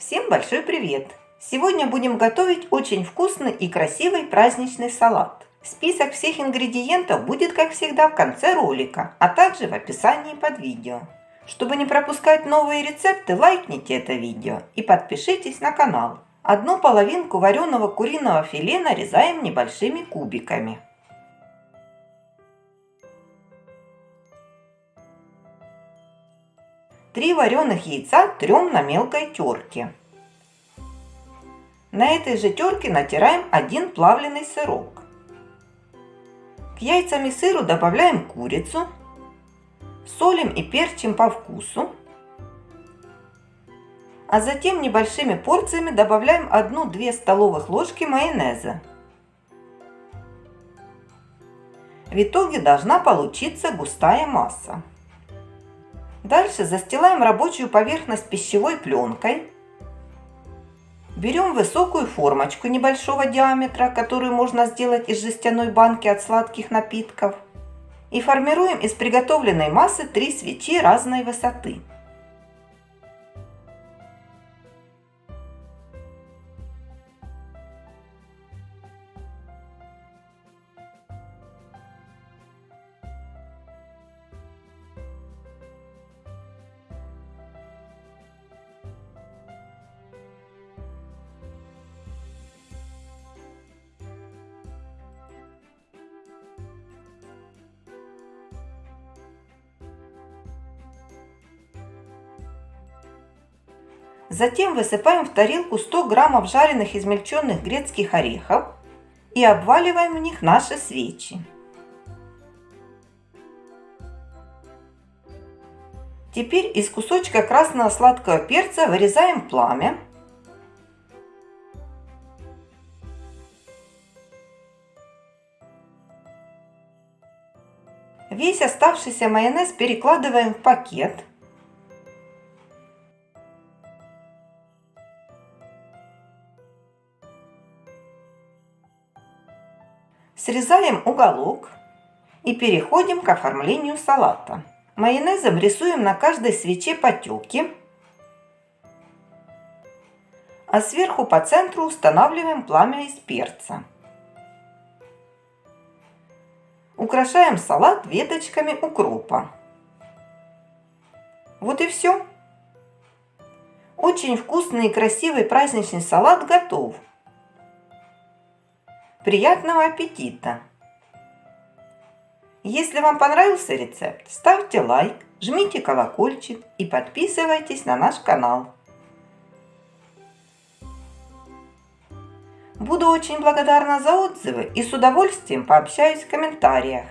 Всем большой привет! Сегодня будем готовить очень вкусный и красивый праздничный салат. Список всех ингредиентов будет, как всегда, в конце ролика, а также в описании под видео. Чтобы не пропускать новые рецепты, лайкните это видео и подпишитесь на канал. Одну половинку вареного куриного филе нарезаем небольшими кубиками. Три вареных яйца трем на мелкой терке. На этой же терке натираем один плавленый сырок. К яйцам и сыру добавляем курицу, солим и перчим по вкусу, а затем небольшими порциями добавляем 1-2 столовых ложки майонеза. В итоге должна получиться густая масса. Дальше застилаем рабочую поверхность пищевой пленкой. Берем высокую формочку небольшого диаметра, которую можно сделать из жестяной банки от сладких напитков. И формируем из приготовленной массы три свечи разной высоты. Затем высыпаем в тарелку 100 граммов жареных измельченных грецких орехов и обваливаем в них наши свечи. Теперь из кусочка красного сладкого перца вырезаем пламя. Весь оставшийся майонез перекладываем в пакет – Срезаем уголок и переходим к оформлению салата. Майонезом рисуем на каждой свече потеки, а сверху по центру устанавливаем пламя из перца. Украшаем салат веточками укропа. Вот и все. Очень вкусный и красивый праздничный салат готов. Приятного аппетита! Если вам понравился рецепт, ставьте лайк, жмите колокольчик и подписывайтесь на наш канал. Буду очень благодарна за отзывы и с удовольствием пообщаюсь в комментариях.